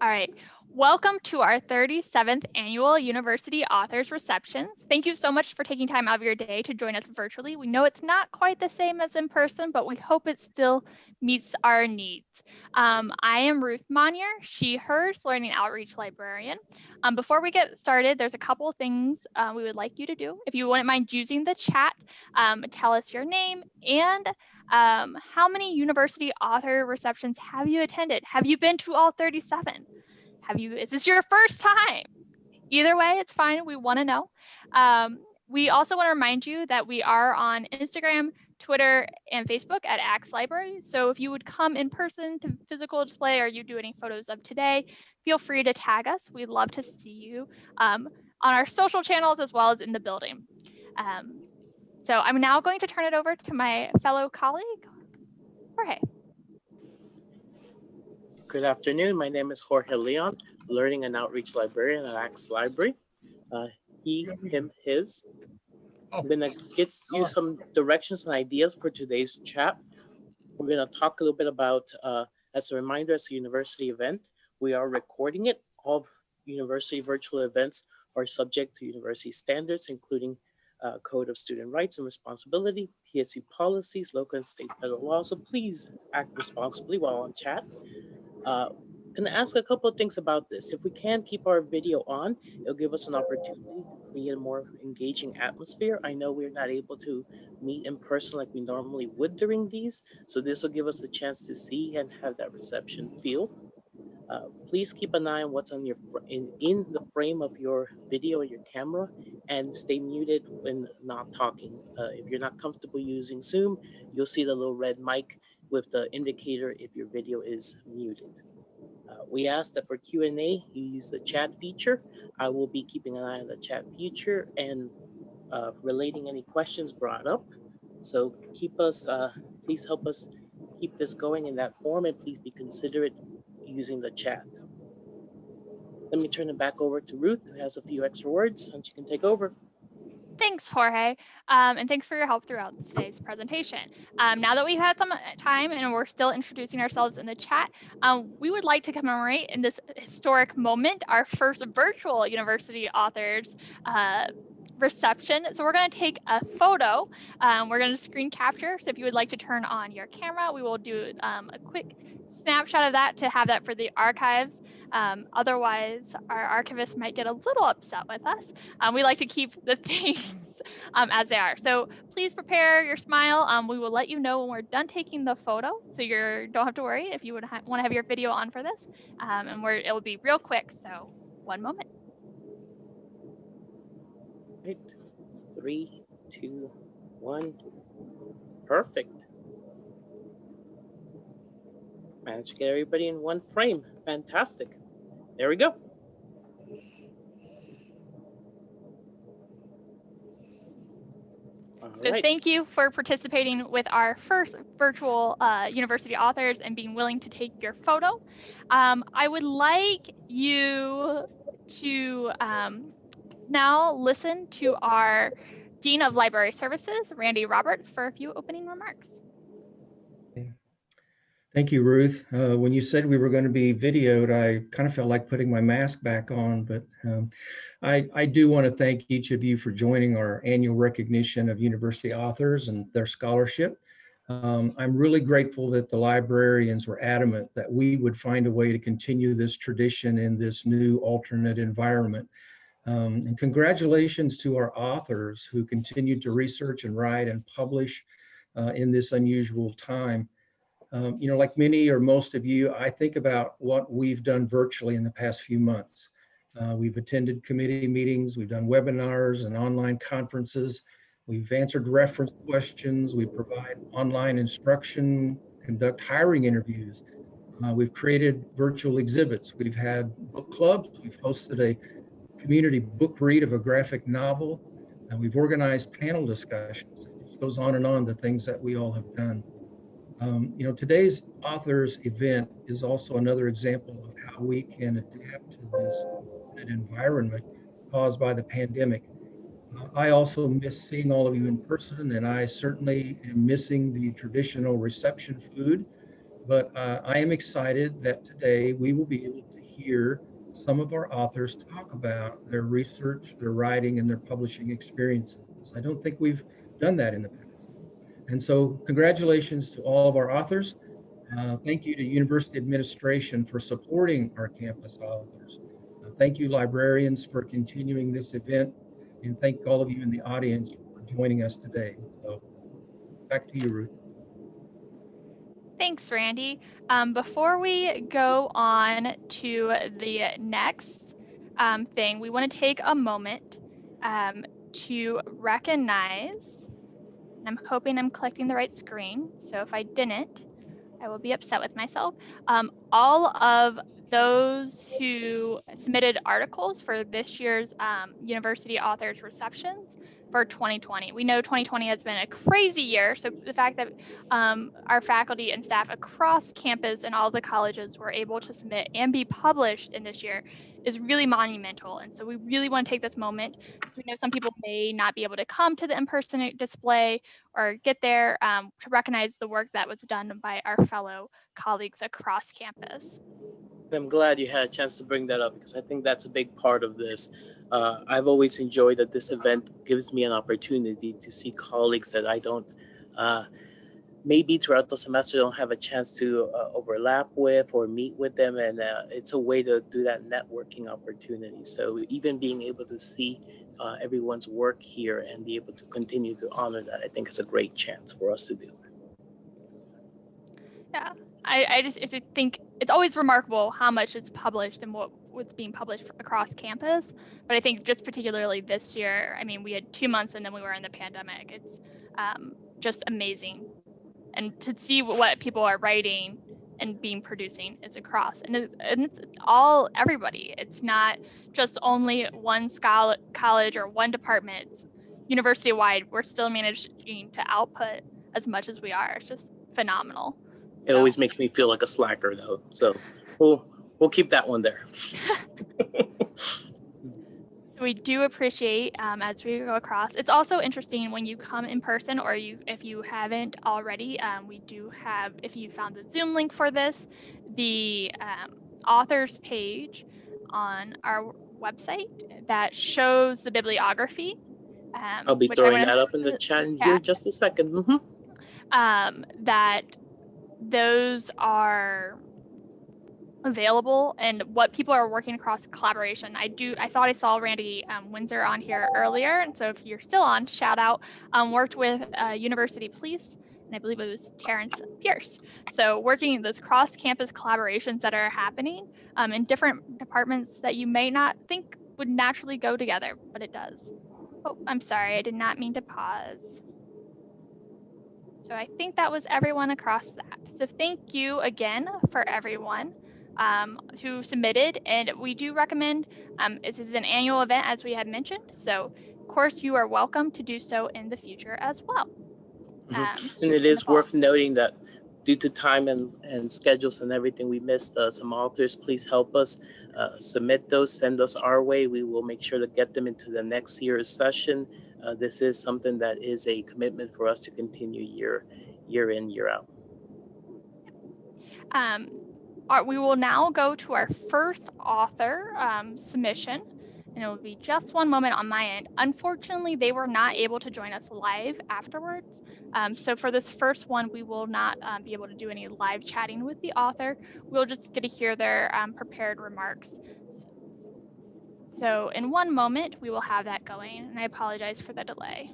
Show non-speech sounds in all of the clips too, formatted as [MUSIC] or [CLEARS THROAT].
All right. Welcome to our 37th annual University Authors Receptions. Thank you so much for taking time out of your day to join us virtually. We know it's not quite the same as in person, but we hope it still meets our needs. Um, I am Ruth Monnier, she, hers learning outreach librarian. Um, before we get started, there's a couple of things uh, we would like you to do. If you wouldn't mind using the chat, um, tell us your name and um, how many university author receptions have you attended? Have you been to all 37? Have you, is this your first time? Either way, it's fine. We want to know. Um, we also want to remind you that we are on Instagram, Twitter, and Facebook at Axe Library. So if you would come in person to physical display or you do any photos of today, feel free to tag us. We'd love to see you um, on our social channels as well as in the building. Um, so I'm now going to turn it over to my fellow colleague, Jorge. Good afternoon. My name is Jorge Leon, Learning and Outreach Librarian at Axe Library. Uh, he, him, his. I'm gonna get you some directions and ideas for today's chat. We're gonna talk a little bit about, uh, as a reminder, as a university event, we are recording it. All university virtual events are subject to university standards, including uh, Code of Student Rights and Responsibility, PSU policies, local and state federal laws. So please act responsibly while on chat. Uh, going to ask a couple of things about this. If we can keep our video on, it'll give us an opportunity to create a more engaging atmosphere. I know we're not able to meet in person like we normally would during these, so this will give us a chance to see and have that reception feel. Uh, please keep an eye on what's on your in, in the frame of your video or your camera and stay muted when not talking. Uh, if you're not comfortable using Zoom, you'll see the little red mic with the indicator if your video is muted. Uh, we ask that for Q&A, you use the chat feature. I will be keeping an eye on the chat feature and uh, relating any questions brought up. So keep us, uh, please help us keep this going in that form and please be considerate using the chat. Let me turn it back over to Ruth, who has a few extra words, and she can take over. Thanks, Jorge, um, and thanks for your help throughout today's presentation. Um, now that we've had some uh, time and we're still introducing ourselves in the chat, um, we would like to commemorate in this historic moment our first virtual university authors uh, reception. So we're going to take a photo. Um, we're going to screen capture. So if you would like to turn on your camera, we will do um, a quick snapshot of that to have that for the archives. Um, otherwise, our archivist might get a little upset with us. Um, we like to keep the [LAUGHS] things um, as they are. So please prepare your smile. Um, we will let you know when we're done taking the photo. So you don't have to worry if you would want to have your video on for this. And we're, it will be real quick. So one moment. Right. Three, two, one. Perfect. Managed to get everybody in one frame. Fantastic. There we go. so right. thank you for participating with our first virtual uh, university authors and being willing to take your photo. Um, I would like you to um, now listen to our Dean of Library Services, Randy Roberts, for a few opening remarks. Thank you, Ruth. Uh, when you said we were going to be videoed, I kind of felt like putting my mask back on, but um, I, I, do want to thank each of you for joining our annual recognition of university authors and their scholarship. Um, I'm really grateful that the librarians were adamant that we would find a way to continue this tradition in this new alternate environment. Um, and congratulations to our authors who continue to research and write and publish uh, in this unusual time. Um, you know, like many or most of you, I think about what we've done virtually in the past few months. Uh, we've attended committee meetings, we've done webinars and online conferences, we've answered reference questions, we provide online instruction, conduct hiring interviews, uh, we've created virtual exhibits, we've had book clubs, we've hosted a community book read of a graphic novel. And we've organized panel discussions. It goes on and on the things that we all have done. Um, you know, today's authors event is also another example of how we can adapt to this environment caused by the pandemic. Uh, I also miss seeing all of you in person, and I certainly am missing the traditional reception food. But uh, I am excited that today we will be able to hear some of our authors talk about their research, their writing, and their publishing experiences. I don't think we've done that in the past. And so congratulations to all of our authors. Uh, thank you to university administration for supporting our campus authors. Uh, thank you librarians for continuing this event and thank all of you in the audience for joining us today. So back to you, Ruth. Thanks, Randy. Um, before we go on to the next um, thing, we want to take a moment um, to recognize, I'm hoping I'm collecting the right screen. So if I didn't, I will be upset with myself. Um, all of those who submitted articles for this year's um, university authors receptions for 2020. We know 2020 has been a crazy year, so the fact that um, our faculty and staff across campus and all the colleges were able to submit and be published in this year is really monumental. And so we really want to take this moment. We know some people may not be able to come to the in-person display or get there um, to recognize the work that was done by our fellow colleagues across campus. I'm glad you had a chance to bring that up because I think that's a big part of this. Uh, I've always enjoyed that this event gives me an opportunity to see colleagues that I don't, uh, maybe throughout the semester don't have a chance to uh, overlap with or meet with them. And uh, it's a way to do that networking opportunity. So even being able to see uh, everyone's work here and be able to continue to honor that, I think is a great chance for us to do. Yeah, I, I just, think it's always remarkable how much is published and what was being published across campus. But I think just particularly this year, I mean, we had two months and then we were in the pandemic. It's um, just amazing. And to see what people are writing and being producing is across and it's, and it's all everybody. It's not just only one scholar, college or one department. It's university wide. We're still managing to output as much as we are. It's just phenomenal. It so. always makes me feel like a slacker though. So we'll we'll keep that one there. [LAUGHS] we do appreciate um, as we go across. It's also interesting when you come in person or you if you haven't already, um, we do have, if you found the Zoom link for this, the um, authors page on our website that shows the bibliography. Um, I'll be throwing that up in the chat in here just a 2nd mm -hmm. that those are available and what people are working across collaboration. I do, I thought I saw Randy um, Windsor on here earlier. And so if you're still on, shout out, um, worked with uh, University Police and I believe it was Terrence Pierce. So working those cross-campus collaborations that are happening um, in different departments that you may not think would naturally go together, but it does. Oh, I'm sorry, I did not mean to pause. So I think that was everyone across that. So thank you again for everyone um, who submitted. And we do recommend, um, this is an annual event as we had mentioned. So of course you are welcome to do so in the future as well. Mm -hmm. and it is worth noting that due to time and, and schedules and everything, we missed uh, some authors. Please help us uh, submit those, send us our way. We will make sure to get them into the next year's session uh, this is something that is a commitment for us to continue year, year in, year out. Um, we will now go to our first author um, submission and it will be just one moment on my end. Unfortunately, they were not able to join us live afterwards. Um, so for this first one, we will not um, be able to do any live chatting with the author. We'll just get to hear their um, prepared remarks. So in one moment, we will have that going, and I apologize for the delay.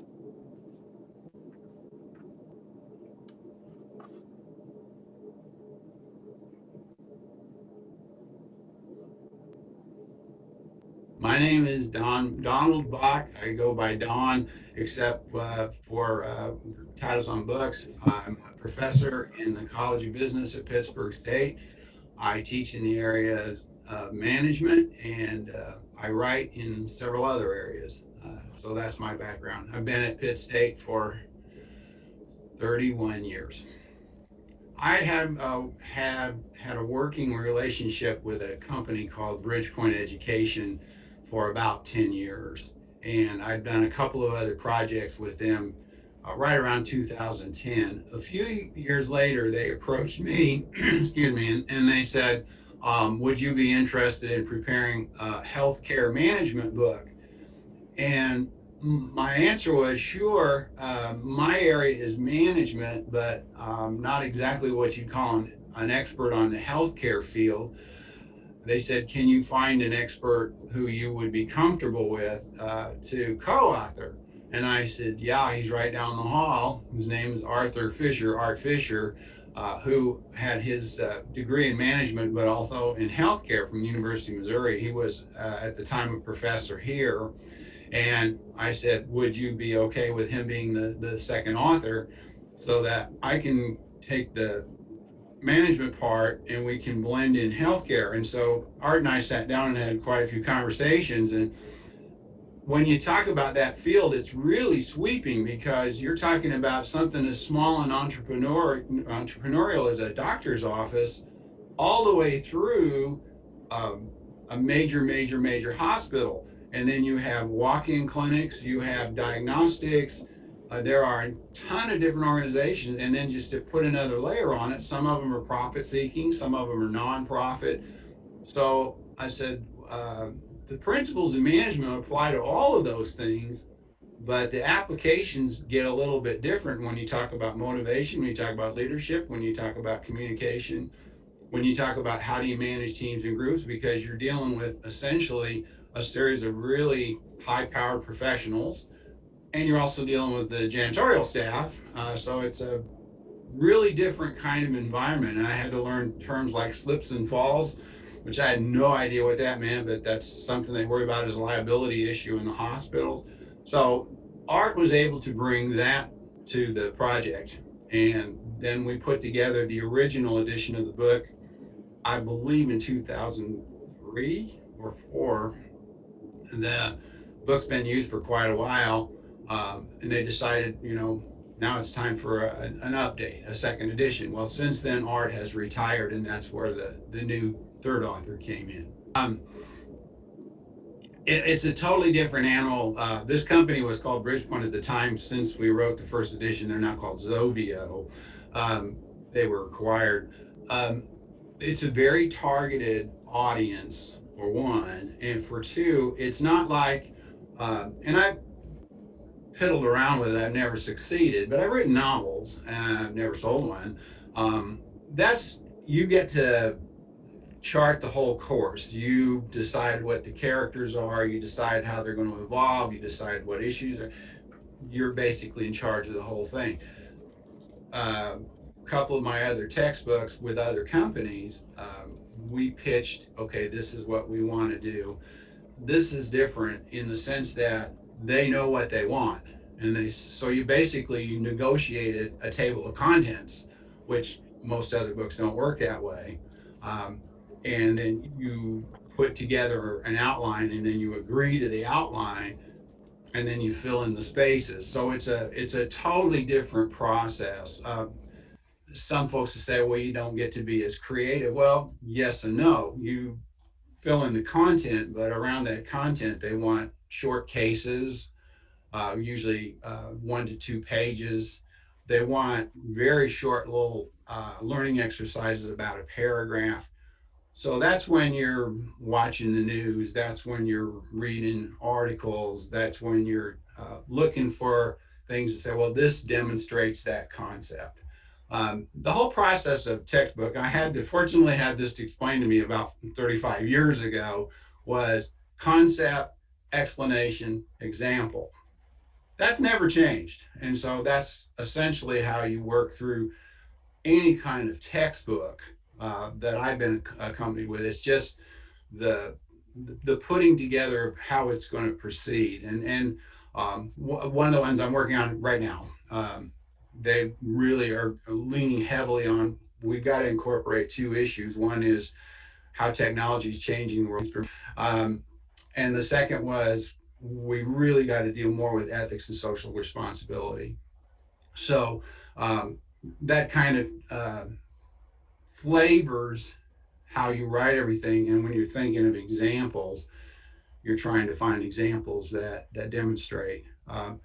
My name is Don Donald Baack. I go by Don, except uh, for uh, titles on books. I'm a professor in the College of Business at Pittsburg State. I teach in the area of management and uh, I write in several other areas. Uh, so that's my background. I've been at Pitt State for 31 years. I have uh, had had a working relationship with a company called Bridgepoint Education for about 10 years. And I've done a couple of other projects with them uh, right around 2010. A few years later, they approached me, [CLEARS THROAT] excuse me, and, and they said, um, would you be interested in preparing a healthcare management book? And my answer was sure. Uh, my area is management, but um, not exactly what you'd call an, an expert on the healthcare field. They said, Can you find an expert who you would be comfortable with uh, to co author? And I said, Yeah, he's right down the hall. His name is Arthur Fisher, Art Fisher, uh, who had his uh, degree in management, but also in healthcare from University of Missouri. He was uh, at the time a professor here and I said, would you be okay with him being the, the second author so that I can take the management part and we can blend in healthcare? And so Art and I sat down and had quite a few conversations. And when you talk about that field, it's really sweeping because you're talking about something as small and entrepreneur, entrepreneurial as a doctor's office all the way through um, a major, major, major hospital and then you have walk-in clinics, you have diagnostics. Uh, there are a ton of different organizations, and then just to put another layer on it, some of them are profit-seeking, some of them are non-profit. So I said uh, the principles of management apply to all of those things, but the applications get a little bit different when you talk about motivation, when you talk about leadership, when you talk about communication, when you talk about how do you manage teams and groups, because you're dealing with essentially a series of really high powered professionals. And you're also dealing with the janitorial staff. Uh, so it's a really different kind of environment. And I had to learn terms like slips and falls, which I had no idea what that meant, but that's something they worry about as a liability issue in the hospitals. So Art was able to bring that to the project. And then we put together the original edition of the book, I believe in 2003 or four the book's been used for quite a while, um, and they decided, you know, now it's time for a, an update, a second edition. Well, since then, Art has retired, and that's where the, the new third author came in. Um, it, it's a totally different animal. Uh, this company was called Bridgepoint at the time. Since we wrote the first edition, they're now called Zovio. Um, they were acquired. Um, it's a very targeted audience for one, and for two, it's not like, uh, and I piddled around with it. I've never succeeded, but I've written novels and I've never sold one. Um, that's you get to chart the whole course. You decide what the characters are. You decide how they're going to evolve. You decide what issues are. You're basically in charge of the whole thing. Uh, a couple of my other textbooks with other companies. Um, we pitched, okay, this is what we want to do. This is different in the sense that they know what they want. And they, so you basically you negotiated a table of contents, which most other books don't work that way. Um, and then you put together an outline and then you agree to the outline and then you fill in the spaces. So it's a, it's a totally different process. Uh, some folks will say, well, you don't get to be as creative. Well, yes and no. You fill in the content, but around that content, they want short cases, uh, usually uh, one to two pages. They want very short little uh, learning exercises about a paragraph. So that's when you're watching the news. That's when you're reading articles. That's when you're uh, looking for things to say, well, this demonstrates that concept. Um, the whole process of textbook, I had to fortunately had this explained to me about 35 years ago, was concept, explanation, example. That's never changed. And so that's essentially how you work through any kind of textbook uh, that I've been accompanied with. It's just the the putting together of how it's going to proceed. And and um, one of the ones I'm working on right now. Um, they really are leaning heavily on we've got to incorporate two issues. One is how technology is changing the world. Um, and the second was we really got to deal more with ethics and social responsibility. So um, that kind of uh, flavors how you write everything. And when you're thinking of examples, you're trying to find examples that, that demonstrate, um,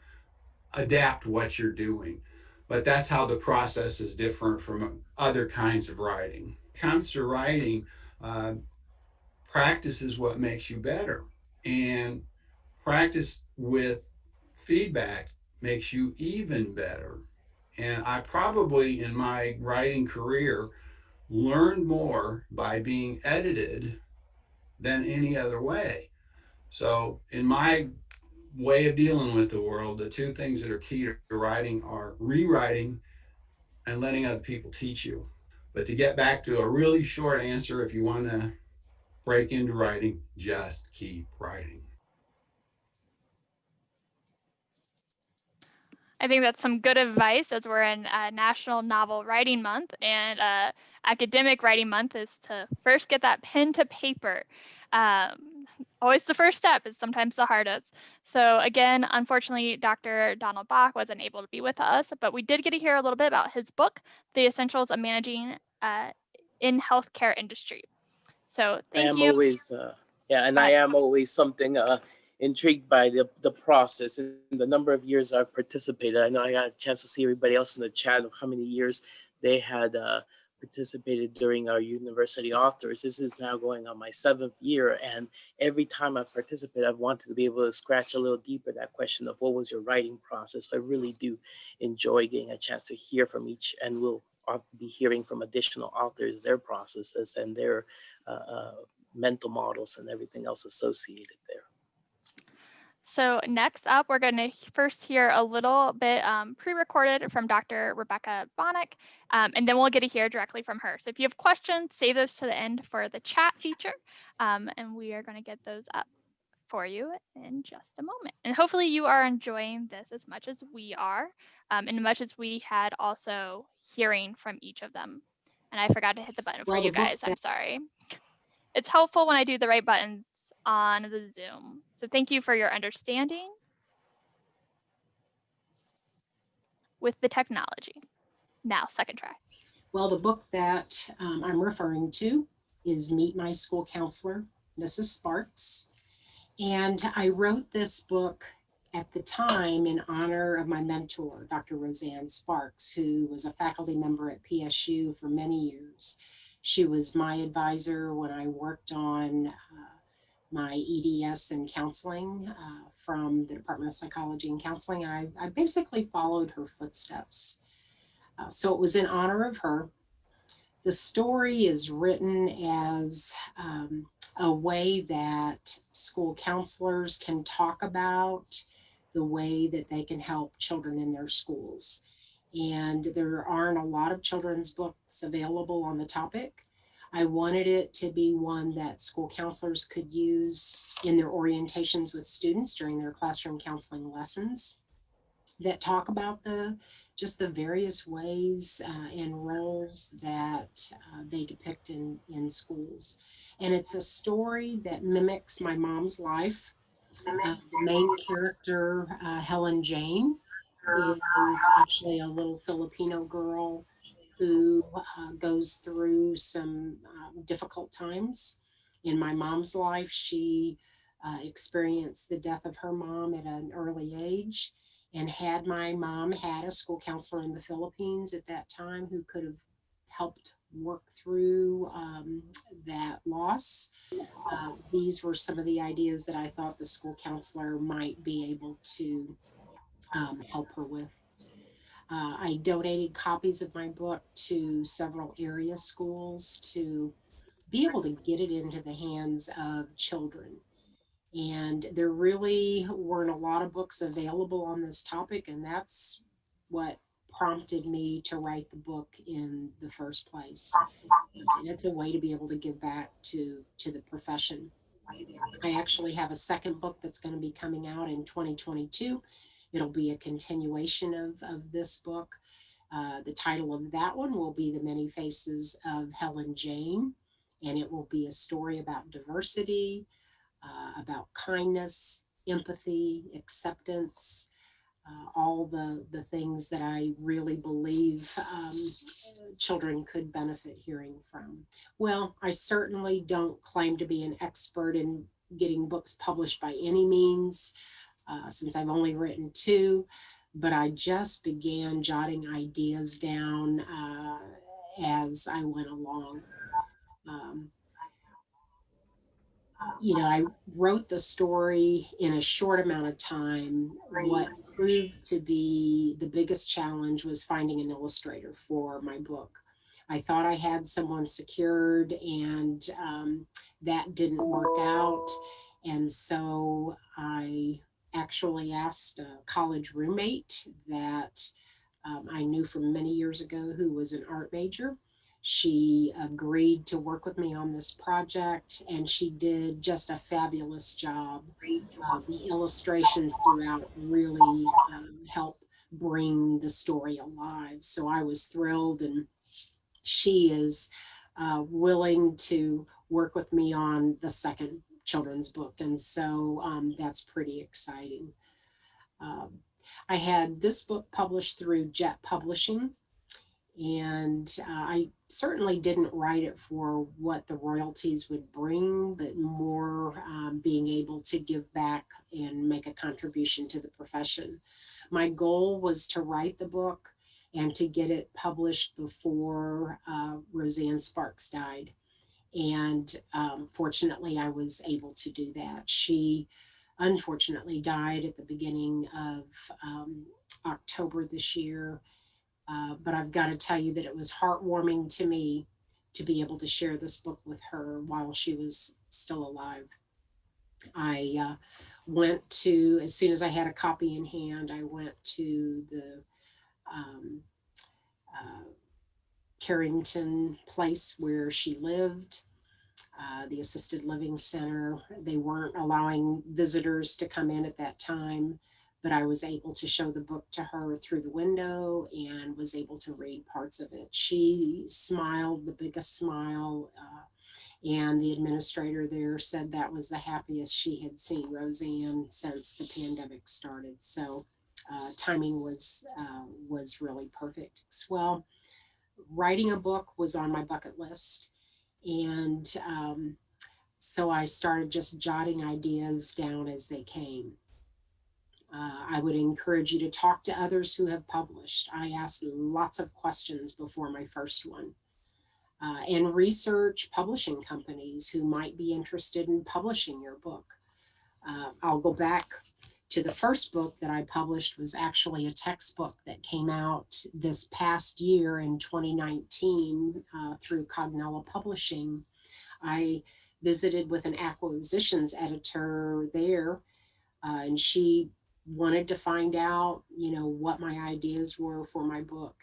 adapt what you're doing but that's how the process is different from other kinds of writing. When comes to writing, uh, practice is what makes you better. And practice with feedback makes you even better. And I probably in my writing career learned more by being edited than any other way. So in my way of dealing with the world, the two things that are key to writing are rewriting and letting other people teach you. But to get back to a really short answer, if you want to break into writing, just keep writing. I think that's some good advice as we're in uh, National Novel Writing Month and uh, Academic Writing Month is to first get that pen to paper. Um, always the first step is sometimes the hardest. So again, unfortunately, Dr. Donald Baack wasn't able to be with us, but we did get to hear a little bit about his book, The Essentials of Managing uh, in Healthcare Industry. So I am you. always, uh, yeah, and I am always something uh, intrigued by the, the process and the number of years I've participated. I know I got a chance to see everybody else in the chat of how many years they had uh, participated during our university authors. This is now going on my seventh year, and every time I participate, I've wanted to be able to scratch a little deeper that question of what was your writing process. I really do enjoy getting a chance to hear from each, and we'll uh, be hearing from additional authors their processes and their uh, uh, mental models and everything else associated there. So next up, we're going to first hear a little bit um, pre-recorded from Dr. Rebecca Bonnick, um, and then we'll get to hear directly from her. So if you have questions, save those to the end for the chat feature, um, and we are going to get those up for you in just a moment. And hopefully you are enjoying this as much as we are, um, and much as we had also hearing from each of them. And I forgot to hit the button for you guys. I'm sorry. It's helpful when I do the right buttons on the Zoom. So thank you for your understanding with the technology. Now, second try. Well, the book that um, I'm referring to is Meet My School Counselor, Mrs. Sparks. And I wrote this book at the time in honor of my mentor, Dr. Roseanne Sparks, who was a faculty member at PSU for many years. She was my advisor when I worked on uh, my EDS and counseling uh, from the Department of Psychology and Counseling. And I, I basically followed her footsteps. Uh, so it was in honor of her. The story is written as um, a way that school counselors can talk about the way that they can help children in their schools. And there aren't a lot of children's books available on the topic. I wanted it to be one that school counselors could use in their orientations with students during their classroom counseling lessons that talk about the just the various ways uh, and roles that uh, they depict in, in schools. And it's a story that mimics my mom's life. Uh, the main character, uh, Helen Jane, is actually a little Filipino girl who uh, goes through some um, difficult times. In my mom's life, she uh, experienced the death of her mom at an early age. And had my mom had a school counselor in the Philippines at that time who could have helped work through um, that loss, uh, these were some of the ideas that I thought the school counselor might be able to um, help her with. Uh, I donated copies of my book to several area schools to be able to get it into the hands of children. And there really weren't a lot of books available on this topic, and that's what prompted me to write the book in the first place. And it's a way to be able to give back to, to the profession. I actually have a second book that's going to be coming out in 2022. It'll be a continuation of, of this book. Uh, the title of that one will be The Many Faces of Helen Jane, and it will be a story about diversity, uh, about kindness, empathy, acceptance, uh, all the, the things that I really believe um, children could benefit hearing from. Well, I certainly don't claim to be an expert in getting books published by any means, uh, since I've only written two, but I just began jotting ideas down uh, as I went along. Um, you know, I wrote the story in a short amount of time. What proved to be the biggest challenge was finding an illustrator for my book. I thought I had someone secured, and um, that didn't work out. And so I actually asked a college roommate that um, I knew from many years ago who was an art major. She agreed to work with me on this project and she did just a fabulous job. Uh, the illustrations throughout really um, help bring the story alive. So I was thrilled and she is uh, willing to work with me on the second children's book. And so um, that's pretty exciting. Um, I had this book published through Jet Publishing, and uh, I certainly didn't write it for what the royalties would bring, but more um, being able to give back and make a contribution to the profession. My goal was to write the book and to get it published before uh, Roseanne Sparks died. And um, fortunately, I was able to do that. She unfortunately died at the beginning of um, October this year. Uh, but I've got to tell you that it was heartwarming to me to be able to share this book with her while she was still alive. I uh, went to, as soon as I had a copy in hand, I went to the um, uh, Carrington place where she lived, uh, the assisted living center. They weren't allowing visitors to come in at that time, but I was able to show the book to her through the window and was able to read parts of it. She smiled the biggest smile. Uh, and the administrator there said that was the happiest she had seen Roseanne since the pandemic started. So uh, timing was uh, was really perfect well writing a book was on my bucket list. And um, so I started just jotting ideas down as they came. Uh, I would encourage you to talk to others who have published. I asked lots of questions before my first one. Uh, and research publishing companies who might be interested in publishing your book. Uh, I'll go back to the first book that I published was actually a textbook that came out this past year in 2019 uh, through Cognella Publishing. I visited with an acquisitions editor there uh, and she wanted to find out, you know, what my ideas were for my book.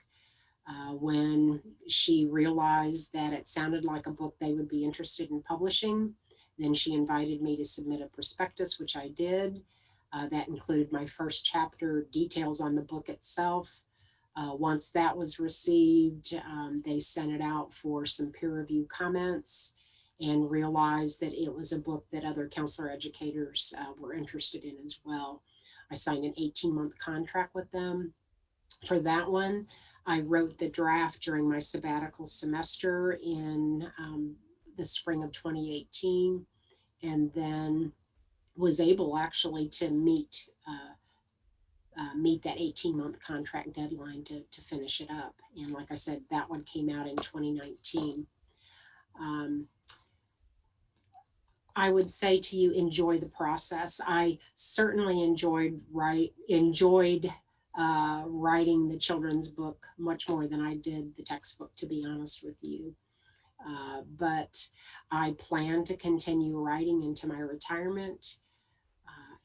Uh, when she realized that it sounded like a book they would be interested in publishing, then she invited me to submit a prospectus, which I did. Uh, that included my first chapter, details on the book itself. Uh, once that was received, um, they sent it out for some peer review comments and realized that it was a book that other counselor educators uh, were interested in as well. I signed an 18 month contract with them. For that one, I wrote the draft during my sabbatical semester in um, the spring of 2018. And then was able actually to meet uh, uh, meet that 18 month contract deadline to, to finish it up. And like I said, that one came out in 2019. Um, I would say to you, enjoy the process. I certainly enjoyed write enjoyed uh, writing the children's book much more than I did the textbook, to be honest with you. Uh, but I plan to continue writing into my retirement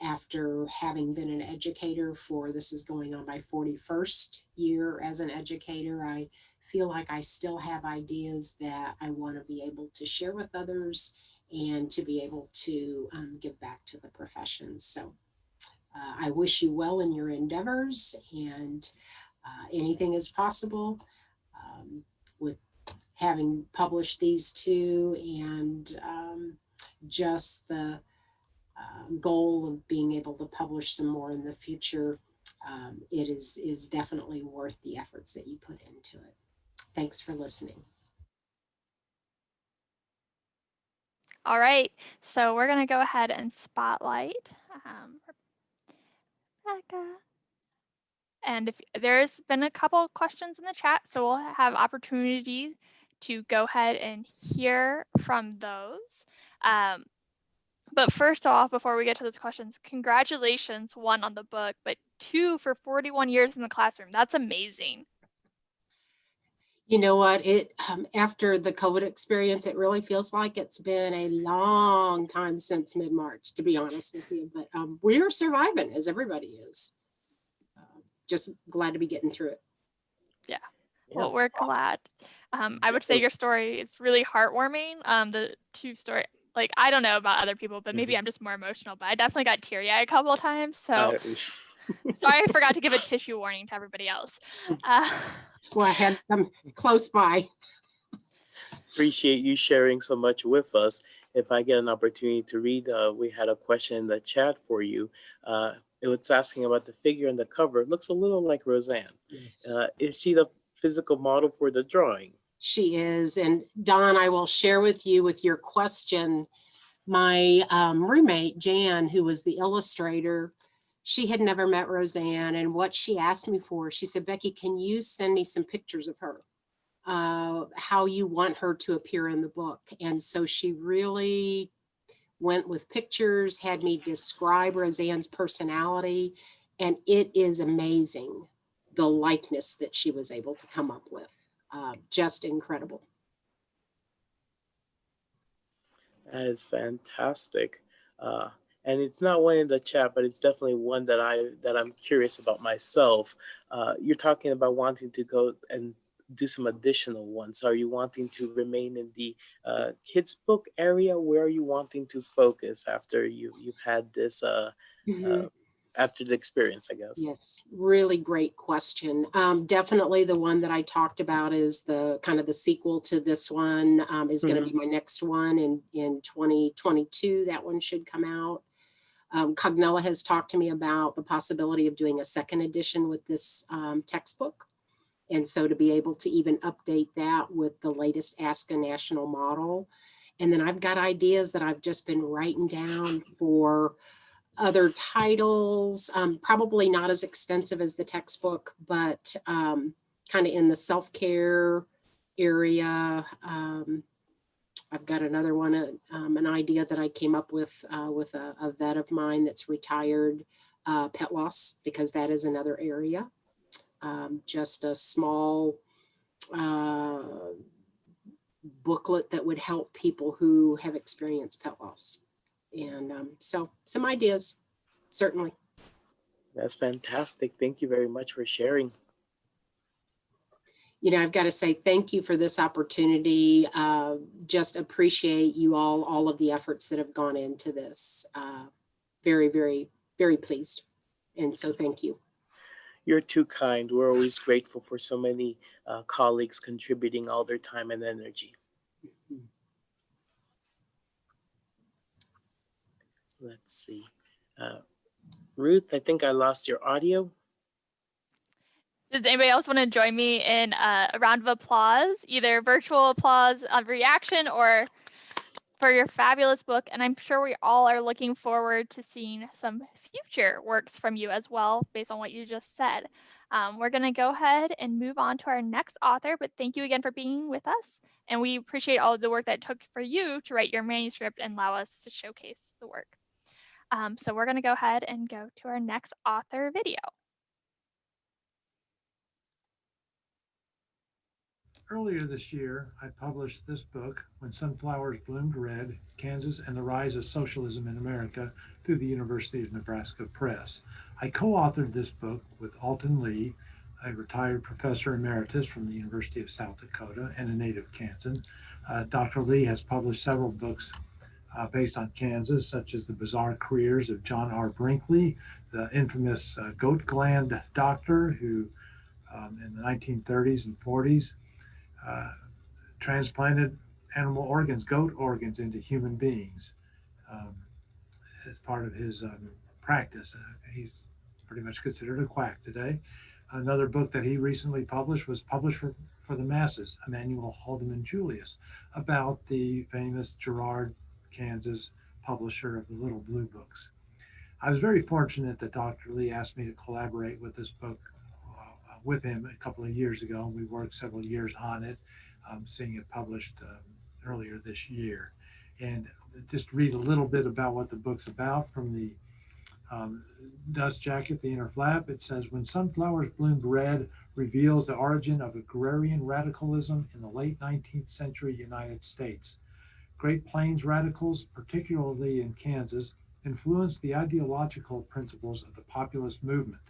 after having been an educator for this is going on my 41st year as an educator, I feel like I still have ideas that I want to be able to share with others and to be able to um, give back to the profession. So uh, I wish you well in your endeavors and uh, anything is possible um, with having published these two and um, just the um, goal of being able to publish some more in the future, um, it is, is definitely worth the efforts that you put into it. Thanks for listening. All right, so we're going to go ahead and spotlight um, Rebecca. And if there's been a couple of questions in the chat, so we'll have opportunity to go ahead and hear from those. Um, But first off, before we get to those questions, congratulations, one on the book, but two for 41 years in the classroom. That's amazing. You know what? It um, after the COVID experience, it really feels like it's been a long time since mid March, to be honest with you. But um, we're surviving, as everybody is. Uh, just glad to be getting through it. Yeah. Well, we're glad. Um, I would say your story it's really heartwarming. Um, the two story, like I don't know about other people, but maybe I'm just more emotional. But I definitely got teary eyed a couple of times. So Uh, sorry, I forgot to give a tissue warning to everybody else. Uh, Well, I had some close by. appreciate you sharing so much with us. If I get an opportunity to read, uh, we had a question in the chat for you. Uh, it was asking about the figure on the cover. It looks a little like Roseanne. Uh, is she the physical model for the drawing? She is. And Don, I will share with you with your question. My um, roommate, Jan, who was the illustrator, she had never met Roseanne. And what she asked me for, she said, Becky, can you send me some pictures of her? Uh, how you want her to appear in the book. And so she really went with pictures, had me describe Roseanne's personality. And it is amazing the likeness that she was able to come up with uh, just incredible. That is fantastic. Uh, and it's not one in the chat, but it's definitely one that I that I'm curious about myself. Uh, you're talking about wanting to go and do some additional ones. Are you wanting to remain in the uh, kids book area? Where are you wanting to focus after you you've had this uh, uh, after the experience? I guess. Yes, really great question. Um, definitely the one that I talked about is the kind of the sequel to this one um, is going to be my next one in in 2022. That one should come out. Um, Cognella has talked to me about the possibility of doing a second edition with this um, textbook. And so to be able to even update that with the latest ASCA national model. And then I've got ideas that I've just been writing down for other titles, um, probably not as extensive as the textbook, but um, kind of in the self-care area. Um, I've got another one, uh, um, an idea that I came up with uh, with a, a vet of mine that's retired, uh, pet loss, because that is another area. Um, just a small uh, booklet that would help people who have experienced pet loss. And um, so some ideas, certainly. That's fantastic. Thank you very much for sharing. You know, I've got to say thank you for this opportunity. Uh, just appreciate you all, all of the efforts that have gone into this. Uh, very, very, very pleased. And so thank you. You're too kind. We're always grateful for so many uh, colleagues contributing all their time and energy. Let's see. Uh, Ruth, I think I lost your audio. Does anybody else want to join me in uh, a round of applause, either virtual applause of reaction or for your fabulous book? And I'm sure we all are looking forward to seeing some future works from you as well, based on what you just said. Um, we're going to go ahead and move on to our next author, but thank you again for being with us. And we appreciate all of the work that took for you to write your manuscript and allow us to showcase the work. Um, so we're going to go ahead and go to our next author video. Earlier this year, I published this book, When Sunflowers Bloomed Red, Kansas and the Rise of Socialism in America through the University of Nebraska Press. I co-authored this book with Alton Lee, a retired professor emeritus from the University of South Dakota and a native Kansan. Uh, Dr. Lee has published several books uh, based on Kansas, such as The Bizarre Careers of John R. Brinkley, the infamous uh, goat gland doctor who um, in the 1930s and 40s uh, transplanted animal organs, goat organs, into human beings um, as part of his um, practice. Uh, he's pretty much considered a quack today. Another book that he recently published was published for, for the masses, Emanuel Haldeman Julius, about the famous Girard, Kansas publisher of the Little Blue Books. I was very fortunate that Dr. Lee asked me to collaborate with this book with him a couple of years ago. We worked several years on it, um, seeing it published um, earlier this year. And just read a little bit about what the book's about from the um, dust jacket, the inner flap. It says, when sunflowers bloomed red reveals the origin of agrarian radicalism in the late 19th century United States. Great Plains radicals, particularly in Kansas, influenced the ideological principles of the populist movement,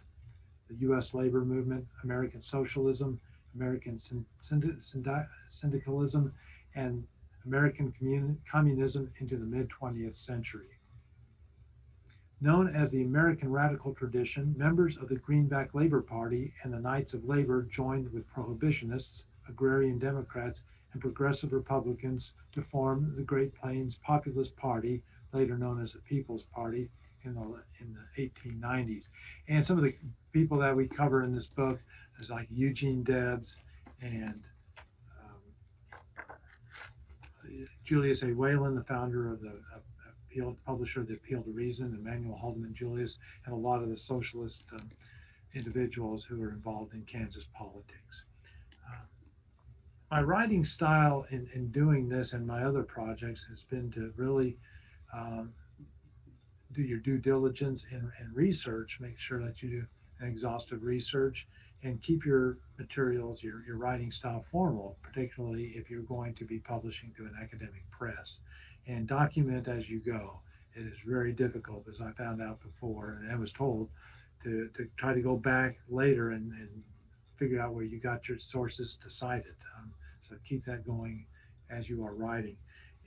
the U.S. labor movement, American socialism, American syndi syndi syndicalism, and American communism into the mid 20th century. Known as the American Radical Tradition, members of the Greenback Labor Party and the Knights of Labor joined with prohibitionists, agrarian Democrats, and progressive Republicans to form the Great Plains Populist Party, later known as the People's Party, in the, in the 1890s. And some of the people that we cover in this book is like Eugene Debs and um, Julius A. Wayland, the founder of the appeal, publisher of the Appeal to Reason, Emanuel Haldeman Julius, and a lot of the socialist um, individuals who are involved in Kansas politics. Uh, my writing style in, in doing this and my other projects has been to really um, do your due diligence and, and research, make sure that you do an exhaustive research and keep your materials, your, your writing style formal, particularly if you're going to be publishing through an academic press and document as you go. It is very difficult, as I found out before, and I was told to, to try to go back later and, and figure out where you got your sources to cite it. Um, so keep that going as you are writing.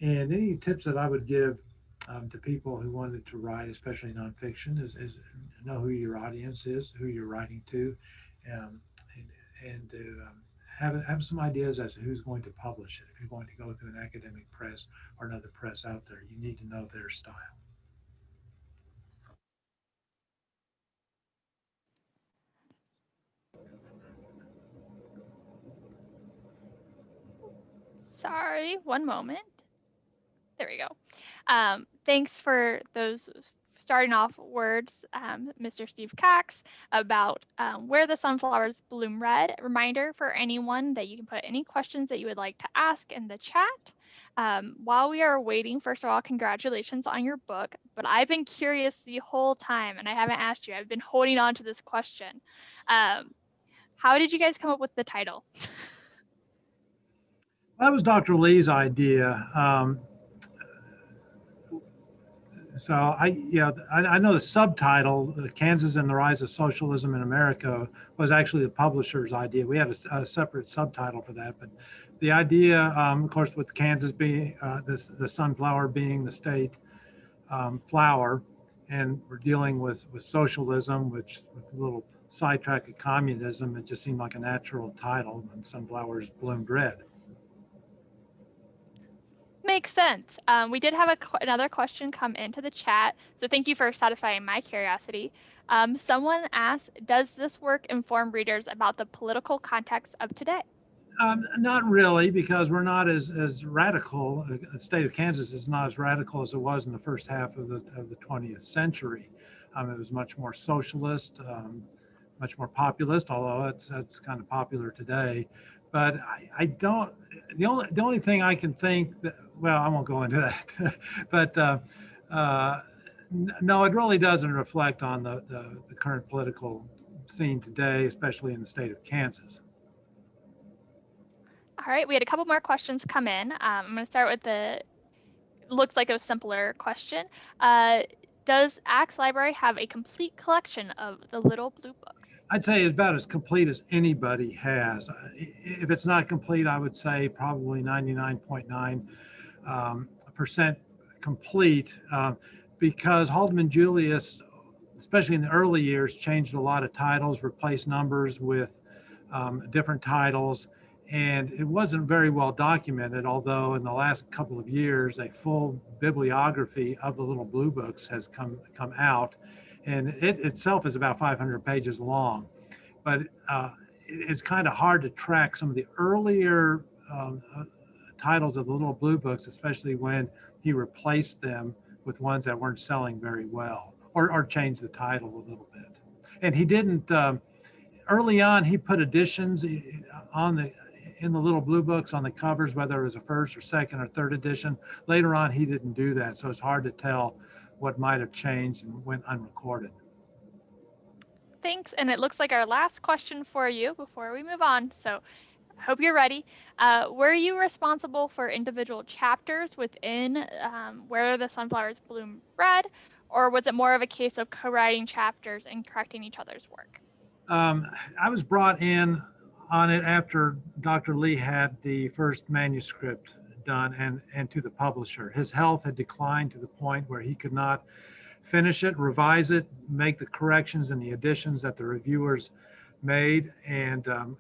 And any tips that I would give um, to people who wanted to write, especially nonfiction, is, is know who your audience is, who you're writing to, um, and, and to um, have, have some ideas as to who's going to publish it. If you're going to go through an academic press or another press out there, you need to know their style. Sorry, one moment. There we go. Um, thanks for those starting off words, um, Mr. Steve Cox, about um, where the sunflowers bloom red. Reminder for anyone that you can put any questions that you would like to ask in the chat. Um, while we are waiting, first of all, congratulations on your book, but I've been curious the whole time and I haven't asked you. I've been holding on to this question. Um, how did you guys come up with the title? [LAUGHS] that was Dr. Lee's idea. Um, so I, yeah, I, I, know the subtitle, Kansas and the Rise of Socialism in America, was actually the publisher's idea. We had a, a separate subtitle for that, but the idea, um, of course, with Kansas being uh, this, the sunflower being the state um, flower, and we're dealing with with socialism, which with a little sidetrack of communism, it just seemed like a natural title. And sunflowers bloomed red. Makes sense. Um, we did have a, another question come into the chat, so thank you for satisfying my curiosity. Um, someone asked, does this work inform readers about the political context of today? Um, not really, because we're not as, as radical. Uh, the state of Kansas is not as radical as it was in the first half of the, of the 20th century. Um, it was much more socialist, um, much more populist, although it's, it's kind of popular today but I, I, don't the only the only thing I can think that well I won't go into that [LAUGHS] but uh, uh, no it really doesn't reflect on the, the, the current political scene today especially in the state of Kansas. All right we had a couple more questions come in um, I'm going to start with the looks like a simpler question. Uh, does Axe Library have a complete collection of the Little Blue Books? I'd say it's about as complete as anybody has. If it's not complete, I would say probably 99.9 um, percent complete uh, because Haldeman Julius, especially in the early years, changed a lot of titles, replaced numbers with um, different titles, and it wasn't very well documented, although in the last couple of years, a full bibliography of the little blue books has come, come out and it itself is about 500 pages long. But uh, it's kind of hard to track some of the earlier um, uh, titles of the little blue books, especially when he replaced them with ones that weren't selling very well or, or changed the title a little bit. And he didn't, um, early on, he put additions uh, on the in the little blue books on the covers, whether it was a first or second or third edition. Later on, he didn't do that, so it's hard to tell what might have changed and went unrecorded. Thanks. And it looks like our last question for you before we move on. So hope you're ready. Uh, were you responsible for individual chapters within um, Where the Sunflowers Bloom Red, or was it more of a case of co-writing chapters and correcting each other's work? Um, I was brought in on it after Dr. Lee had the first manuscript done and, and to the publisher. His health had declined to the point where he could not finish it, revise it, make the corrections and the additions that the reviewers made and, um,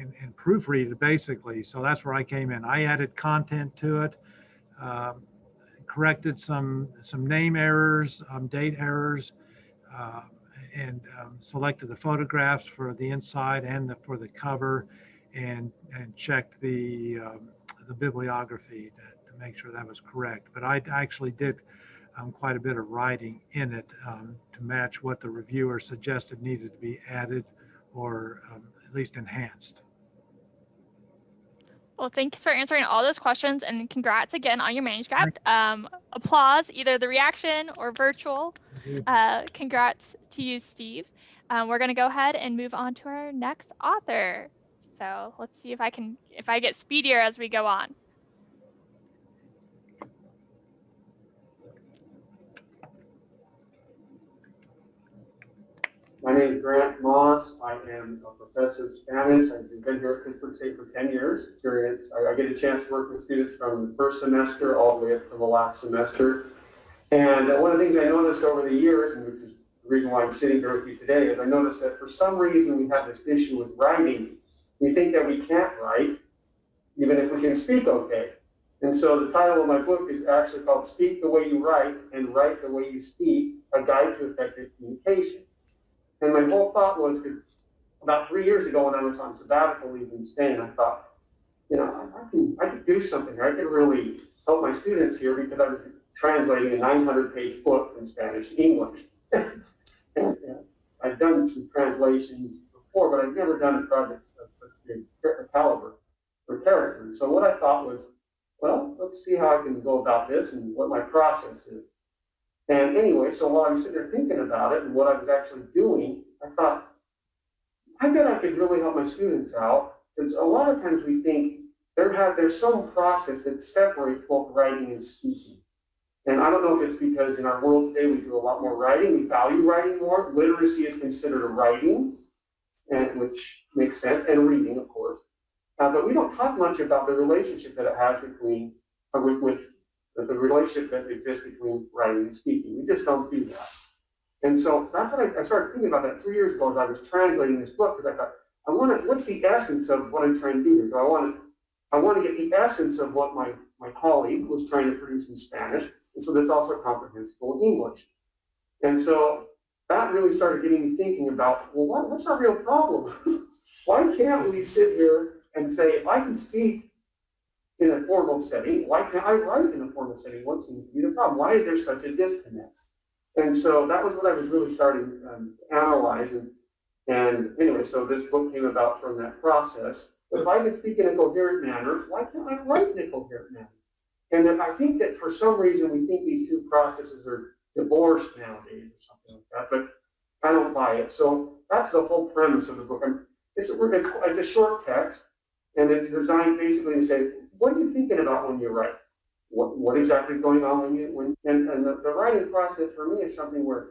and, and proofread it basically. So that's where I came in. I added content to it, um, corrected some, some name errors, um, date errors, uh, and um, selected the photographs for the inside and the, for the cover and, and checked the, um, the bibliography to, to make sure that was correct. But I actually did um, quite a bit of writing in it to match what the reviewer suggested needed to be added or at least enhanced. Well, thanks for answering all those questions and congrats again on your manuscript. Um, applause, either the reaction or virtual. Uh, congrats to you, Steve. Um, we're going to go ahead and move on to our next author. So let's see if I can, if I get speedier as we go on. My name is Grant Moss. I am a professor of Spanish. I've been here at Pittsburg State for 10 years. I get a chance to work with students from the first semester all the way up to the last semester. And uh, one of the things I noticed over the years, and which is the reason why I'm sitting here with you today, is I noticed that for some reason we have this issue with writing. We think that we can't write, even if we can speak okay. And so the title of my book is actually called Speak the Way You Write and Write the Way You Speak, A Guide to Effective Communication. And my whole thought was, because about three years ago when I was on sabbatical leave in Spain, I thought, you know, I can, I could do something. I could really help my students here because I was translating a 900-page book from Spanish to English. [LAUGHS] and, uh, I've done some translations before, but I've never done a project of such big caliber for characters. So what I thought was, well, let's see how I can go about this and what my process is. And anyway, so while I was sitting there thinking about it and what I was actually doing, I thought, I bet I could really help my students out because a lot of times we think there have there's some process that separates both writing and speaking. And I don't know if it's because in our world today we do a lot more writing, we value writing more. Literacy is considered a writing, and which makes sense, and reading, of course. Uh, but we don't talk much about the relationship that it has between uh, with, with the, the relationship that exists between writing and speaking. We just don't do that. And so that's what I, I started thinking about that three years ago as I was translating this book because I thought, I want to, what's the essence of what I'm trying to do here? I want to, I want to get the essence of what my, my colleague was trying to produce in Spanish, and so that's also comprehensible in English. And so that really started getting me thinking about, well, what, what's our real problem? [LAUGHS] Why can't we sit here and say, I can speak in a formal setting. Why can't I write in a formal setting? What seems to be the problem? Why is there such a disconnect? And so that was what I was really starting um, to analyze. And, and anyway, so this book came about from that process. If I can speak in a coherent manner, why can't I write in a coherent manner? And I think that for some reason we think these two processes are divorced nowadays or something like that, but I don't buy it. So that's the whole premise of the book. It's, it's, it's a short text, and it's designed basically to say, what are you thinking about when you write? What, what exactly is going on when you, when, and, and the, the writing process for me is something where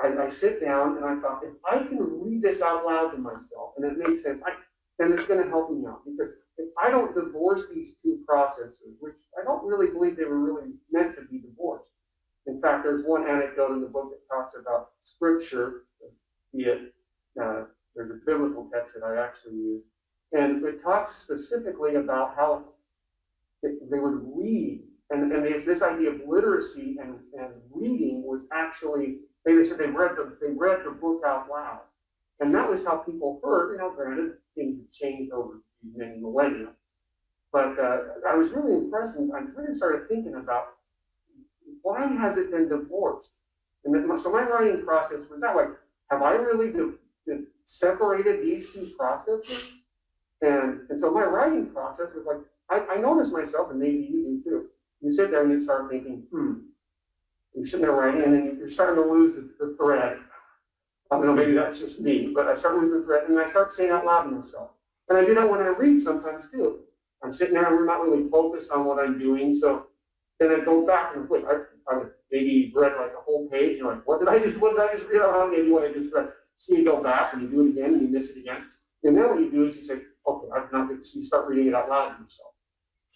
I, I, sit down and I thought, if I can read this out loud to myself and it makes sense, I, then it's going to help me out. Because if I don't divorce these two processes, which I don't really believe they were really meant to be divorced. In fact, there's one anecdote in the book that talks about scripture, be it, uh, there's a biblical text that I actually use, and it talks specifically about how they would read. And, and there's this idea of literacy and, and reading was actually, they said they read, the, they read the book out loud. And that was how people heard, you know, granted, things have changed over many millennia. But uh, I was really impressed and I really started thinking about why has it been divorced? And then, so my writing process was that like, have I really separated these two processes? And, and so my writing process was like, I, I noticed myself, and maybe you do too. You sit there and you start thinking, hmm. You're sitting there writing, and then you're starting to lose the, the thread. I don't know, maybe that's just me, but I start losing the thread, and I start saying out loud to myself. And I do that when I read sometimes too. I'm sitting there and we're not really focused on what I'm doing, so then I go back and wait. I, I maybe read like a whole page, and like, what did I just, what did I just read out loud? Maybe what I just read. So you go back and you do it again, and you miss it again. And then what you do is you say, okay, I've not, so you start reading it out loud to yourself.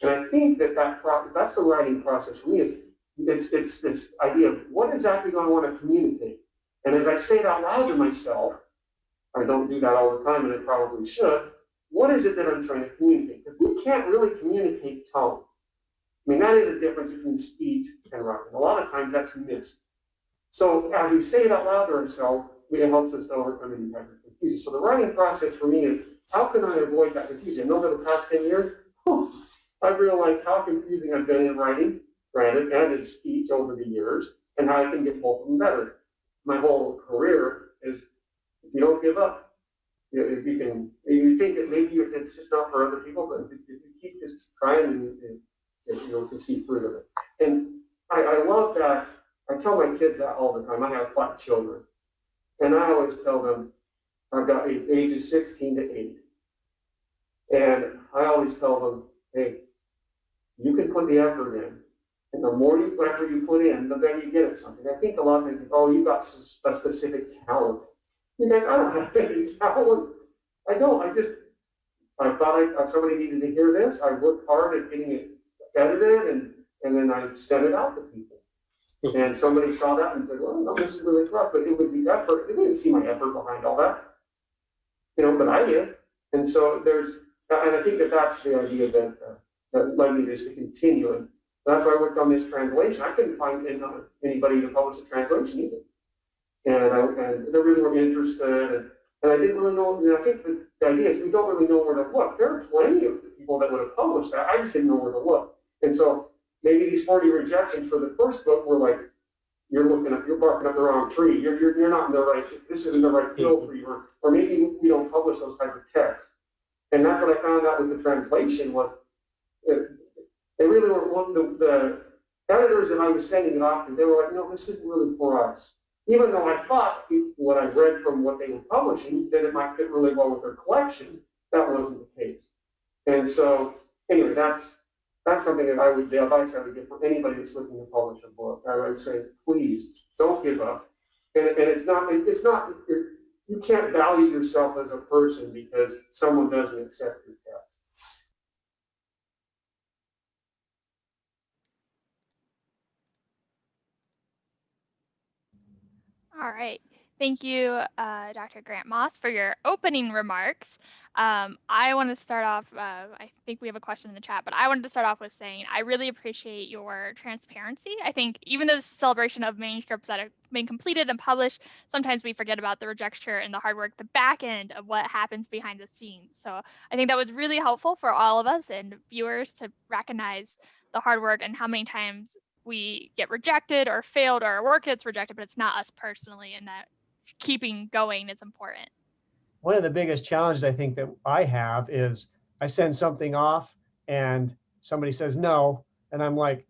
And I think that, that that's the writing process for me it's, it's this idea of what exactly do I want to communicate? And as I say it out loud to myself, I don't do that all the time and I probably should, what is it that I'm trying to communicate? Because we can't really communicate tone. I mean, that is a difference between speech and writing. A lot of times that's missed. So as we say it out loud to ourselves, it helps us to overcome any type of confusion. So the writing process for me is, how can I avoid that confusion? And over the past 10 years, I've realized how confusing I've been in writing, granted, and in speech over the years, and how I can get both of them better. My whole career is, if you don't give up, you know, if you can, if you think that maybe it's just not for other people, but if you keep just trying, you, you, you know, to see fruit of it. And I, I love that. I tell my kids that all the time. I have five children. And I always tell them, I've got ages 16 to 8. And I always tell them, hey, you can put the effort in. And the more you effort you put in, the better you get at something. I think a lot of people think, oh, you got a specific talent. You guys, I don't have [LAUGHS] any talent. I don't. I just, I thought I, somebody needed to hear this. I worked hard at getting it edited, and, and then I sent it out to people. And somebody saw that and said, well, no, this is really rough. But it was the effort. They didn't see my effort behind all that. You know, but I did. And so there's, and I think that that's the idea that, uh, that led me to continue. And that's why I worked on this translation. I couldn't find anybody to publish the translation either. And, I, and they really were interested. And, and I didn't really know, I think the, the idea is we don't really know where to look. There are plenty of people that would have published that. I just didn't know where to look. And so maybe these 40 rejections for the first book were like, you're looking up, you're barking up the wrong tree. You're, you're, you're not in the right, this isn't the right field for you. Or, or maybe we don't publish those types of texts. And that's what I found out with the translation was it, they really were one the, the editors that I was sending it off to, they were like, no, this isn't really for us. Even though I thought what I read from what they were publishing that it might fit really well with their collection, that wasn't the case. And so anyway, that's that's something that I would, the advice I would give for anybody that's looking to publish a book. I would say, please don't give up. And, and it's not, it's not, you can't value yourself as a person because someone doesn't accept your text. All right. Thank you, uh, Dr. Grant Moss, for your opening remarks. Um, I want to start off, uh, I think we have a question in the chat, but I wanted to start off with saying I really appreciate your transparency. I think even though this celebration of manuscripts that have been completed and published, sometimes we forget about the rejection and the hard work, the back end of what happens behind the scenes. So I think that was really helpful for all of us and viewers to recognize the hard work and how many times we get rejected or failed or our work gets rejected, but it's not us personally and that keeping going is important. One of the biggest challenges I think that I have is I send something off and somebody says no, and I'm like,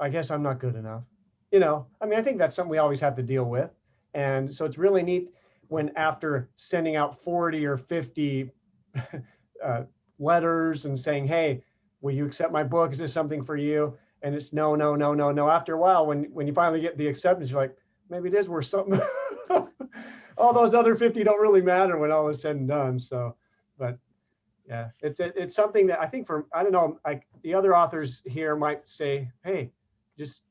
I guess I'm not good enough. You know, I mean, I think that's something we always have to deal with. And so it's really neat when after sending out 40 or 50 [LAUGHS] uh, letters and saying, hey, will you accept my book? Is this something for you? And it's no, no, no, no, no. After a while, when, when you finally get the acceptance, you're like, maybe it is worth something. [LAUGHS] all those other 50 don't really matter when all is said and done. So, but yeah, it's it, it's something that I think for I don't know, like the other authors here might say, hey, just